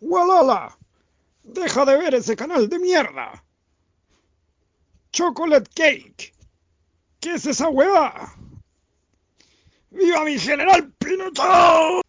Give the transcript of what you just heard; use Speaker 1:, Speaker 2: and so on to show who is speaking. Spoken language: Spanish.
Speaker 1: ¡Walala! ¡Deja de ver ese canal de mierda! ¡Chocolate Cake! ¿Qué es esa hueá? ¡Viva mi general Pinochet!